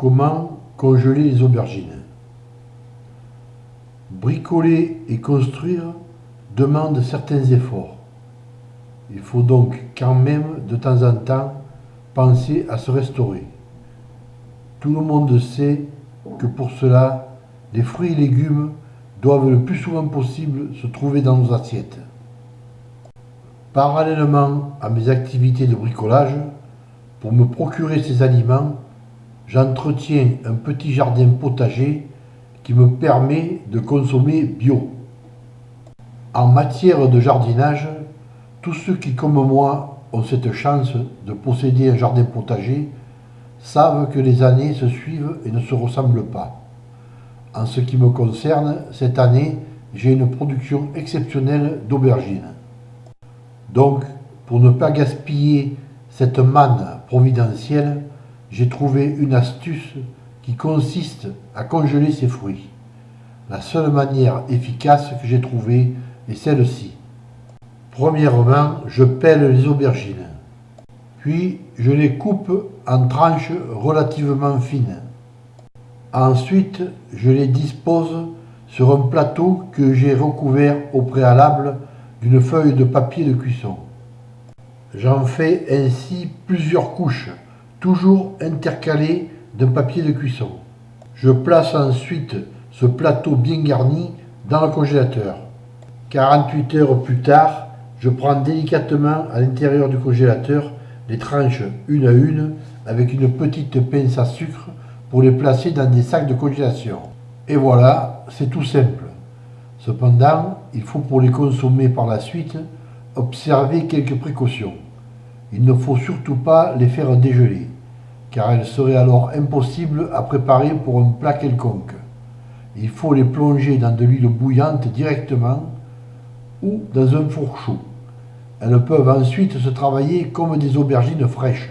Comment congeler les aubergines? Bricoler et construire demandent certains efforts. Il faut donc quand même de temps en temps penser à se restaurer. Tout le monde sait que pour cela, les fruits et légumes doivent le plus souvent possible se trouver dans nos assiettes. Parallèlement à mes activités de bricolage, pour me procurer ces aliments, j'entretiens un petit jardin potager qui me permet de consommer bio. En matière de jardinage, tous ceux qui, comme moi, ont cette chance de posséder un jardin potager savent que les années se suivent et ne se ressemblent pas. En ce qui me concerne, cette année, j'ai une production exceptionnelle d'aubergines. Donc, pour ne pas gaspiller cette manne providentielle, j'ai trouvé une astuce qui consiste à congeler ces fruits. La seule manière efficace que j'ai trouvée est celle-ci. Premièrement, je pèle les aubergines. Puis, je les coupe en tranches relativement fines. Ensuite, je les dispose sur un plateau que j'ai recouvert au préalable d'une feuille de papier de cuisson. J'en fais ainsi plusieurs couches, toujours intercalées d'un papier de cuisson. Je place ensuite ce plateau bien garni dans le congélateur. 48 heures plus tard, je prends délicatement à l'intérieur du congélateur les tranches une à une avec une petite pince à sucre pour les placer dans des sacs de congélation. Et voilà, c'est tout simple. Cependant, il faut pour les consommer par la suite observer quelques précautions. Il ne faut surtout pas les faire dégeler, car elles seraient alors impossibles à préparer pour un plat quelconque. Il faut les plonger dans de l'huile bouillante directement ou dans un four chaud. Elles peuvent ensuite se travailler comme des aubergines fraîches.